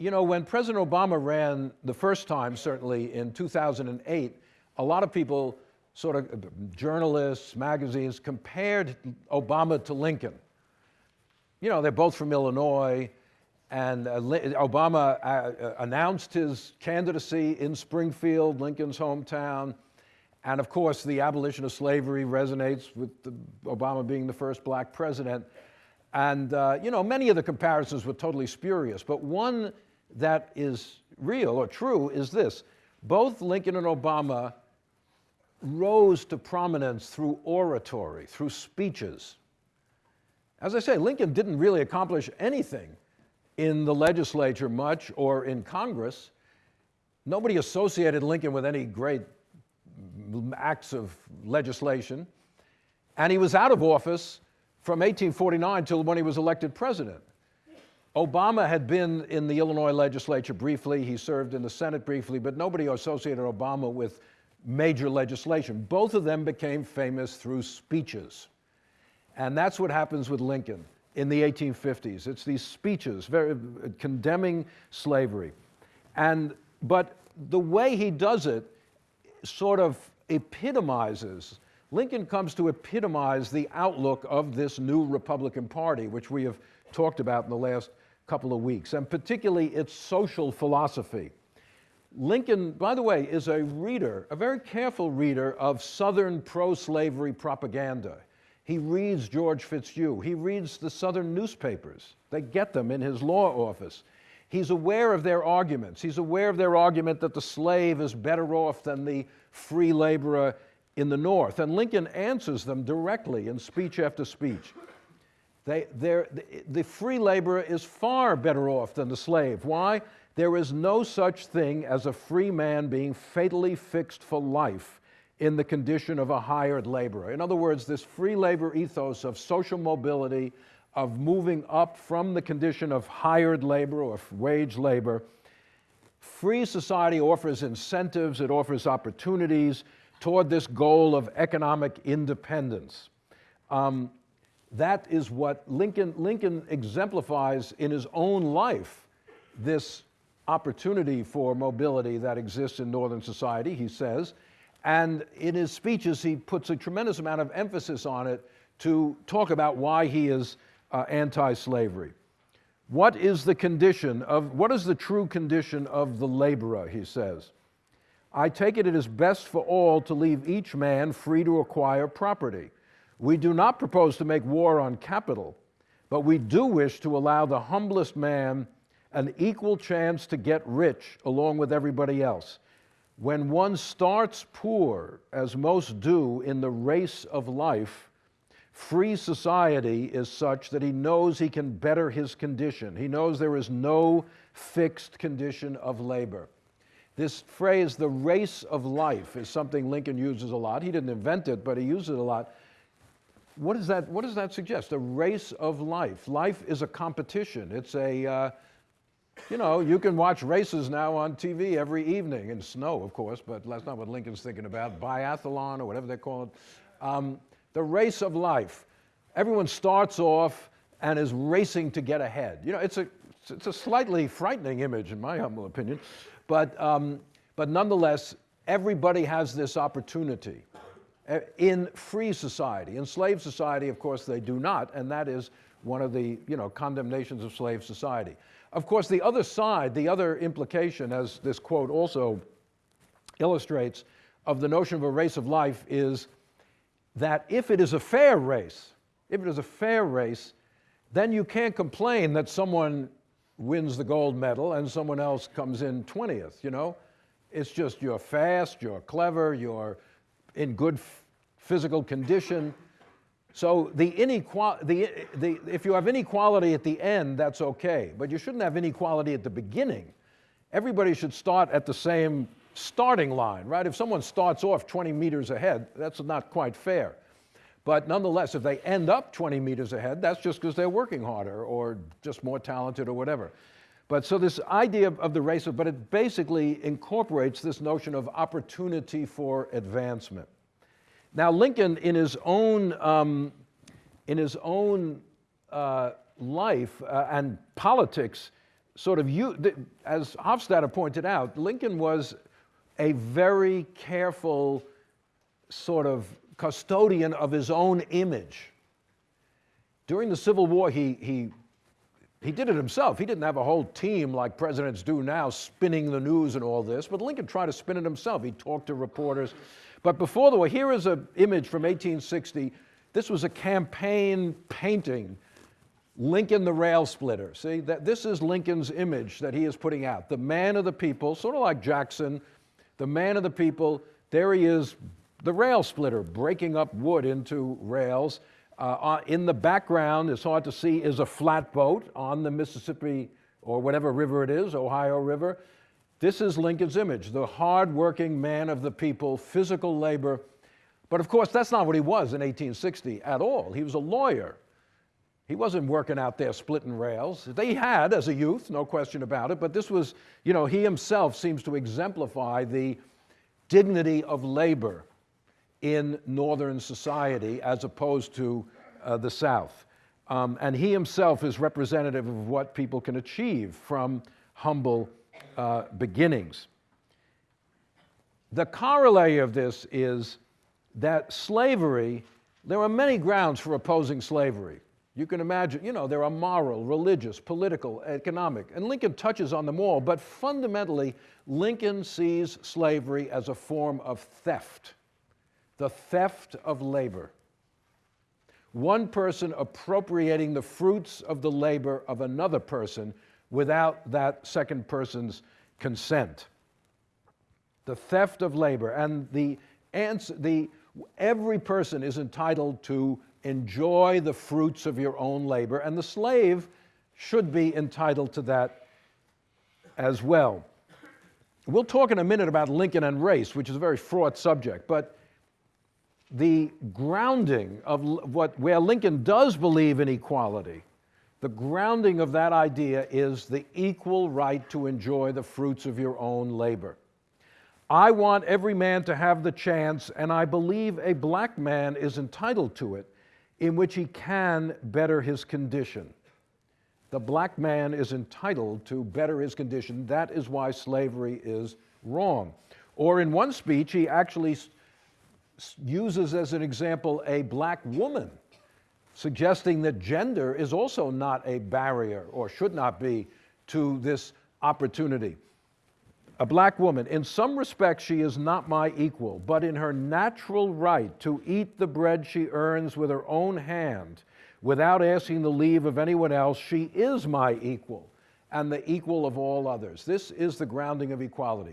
You know, when President Obama ran the first time, certainly in 2008, a lot of people, sort of journalists, magazines, compared Obama to Lincoln. You know, they're both from Illinois, and uh, Obama uh, uh, announced his candidacy in Springfield, Lincoln's hometown. And of course, the abolition of slavery resonates with the, Obama being the first black president. And, uh, you know, many of the comparisons were totally spurious, but one that is real or true is this. Both Lincoln and Obama rose to prominence through oratory, through speeches. As I say, Lincoln didn't really accomplish anything in the legislature much or in Congress. Nobody associated Lincoln with any great acts of legislation. And he was out of office from 1849 till when he was elected president. Obama had been in the Illinois legislature briefly, he served in the Senate briefly, but nobody associated Obama with major legislation. Both of them became famous through speeches. And that's what happens with Lincoln in the 1850s. It's these speeches very, condemning slavery. And, but the way he does it sort of epitomizes, Lincoln comes to epitomize the outlook of this new Republican Party, which we have talked about in the last couple of weeks, and particularly its social philosophy. Lincoln, by the way, is a reader, a very careful reader of Southern pro-slavery propaganda. He reads George Fitzhugh. He reads the Southern newspapers. They get them in his law office. He's aware of their arguments. He's aware of their argument that the slave is better off than the free laborer in the North. And Lincoln answers them directly in speech after speech. They, the free laborer is far better off than the slave. Why? There is no such thing as a free man being fatally fixed for life in the condition of a hired laborer. In other words, this free labor ethos of social mobility, of moving up from the condition of hired labor or wage labor, free society offers incentives, it offers opportunities toward this goal of economic independence. Um, that is what Lincoln, Lincoln exemplifies in his own life, this opportunity for mobility that exists in Northern society, he says. And in his speeches, he puts a tremendous amount of emphasis on it to talk about why he is uh, anti-slavery. What is the condition of, what is the true condition of the laborer, he says. I take it it is best for all to leave each man free to acquire property we do not propose to make war on capital, but we do wish to allow the humblest man an equal chance to get rich along with everybody else. When one starts poor, as most do in the race of life, free society is such that he knows he can better his condition. He knows there is no fixed condition of labor. This phrase, the race of life, is something Lincoln uses a lot. He didn't invent it, but he uses it a lot what does that, what does that suggest? A race of life. Life is a competition. It's a, uh, you know, you can watch races now on TV every evening, in snow, of course, but that's not what Lincoln's thinking about, biathlon or whatever they call it. Um, the race of life. Everyone starts off and is racing to get ahead. You know, it's a, it's a slightly frightening image, in my humble opinion, but, um, but nonetheless, everybody has this opportunity. Uh, in free society. In slave society, of course, they do not, and that is one of the you know, condemnations of slave society. Of course, the other side, the other implication, as this quote also illustrates, of the notion of a race of life is that if it is a fair race, if it is a fair race, then you can't complain that someone wins the gold medal and someone else comes in 20th, you know? It's just you're fast, you're clever, you're in good physical condition. So the inequality, the, the, if you have inequality at the end, that's okay, but you shouldn't have inequality at the beginning. Everybody should start at the same starting line, right? If someone starts off 20 meters ahead, that's not quite fair. But nonetheless, if they end up 20 meters ahead, that's just because they're working harder or just more talented or whatever. But so this idea of, the race, but it basically incorporates this notion of opportunity for advancement. Now Lincoln, in his own, um, in his own uh, life uh, and politics, sort of, you, as Hofstadter pointed out, Lincoln was a very careful sort of custodian of his own image. During the Civil War, he, he, he did it himself. He didn't have a whole team like presidents do now spinning the news and all this, but Lincoln tried to spin it himself. He talked to reporters. But before the war, here is an image from 1860. This was a campaign painting Lincoln the rail splitter. See, that, this is Lincoln's image that he is putting out. The man of the people, sort of like Jackson, the man of the people. There he is, the rail splitter, breaking up wood into rails. Uh, in the background, it's hard to see, is a flatboat on the Mississippi or whatever river it is, Ohio River. This is Lincoln's image, the hardworking man of the people, physical labor. But of course, that's not what he was in 1860 at all. He was a lawyer. He wasn't working out there splitting rails. They had as a youth, no question about it, but this was, you know, he himself seems to exemplify the dignity of labor in Northern society as opposed to uh, the South. Um, and he himself is representative of what people can achieve from humble uh, beginnings. The corollary of this is that slavery, there are many grounds for opposing slavery. You can imagine, you know, there are moral, religious, political, economic, and Lincoln touches on them all, but fundamentally, Lincoln sees slavery as a form of theft, the theft of labor. One person appropriating the fruits of the labor of another person without that second person's consent. The theft of labor, and the answer, the, every person is entitled to enjoy the fruits of your own labor, and the slave should be entitled to that as well. We'll talk in a minute about Lincoln and race, which is a very fraught subject, but the grounding of what, where Lincoln does believe in equality, the grounding of that idea is the equal right to enjoy the fruits of your own labor. I want every man to have the chance, and I believe a black man is entitled to it in which he can better his condition. The black man is entitled to better his condition. That is why slavery is wrong. Or in one speech, he actually uses as an example a black woman, suggesting that gender is also not a barrier or should not be to this opportunity a black woman. In some respects, she is not my equal, but in her natural right to eat the bread she earns with her own hand without asking the leave of anyone else, she is my equal and the equal of all others. This is the grounding of equality.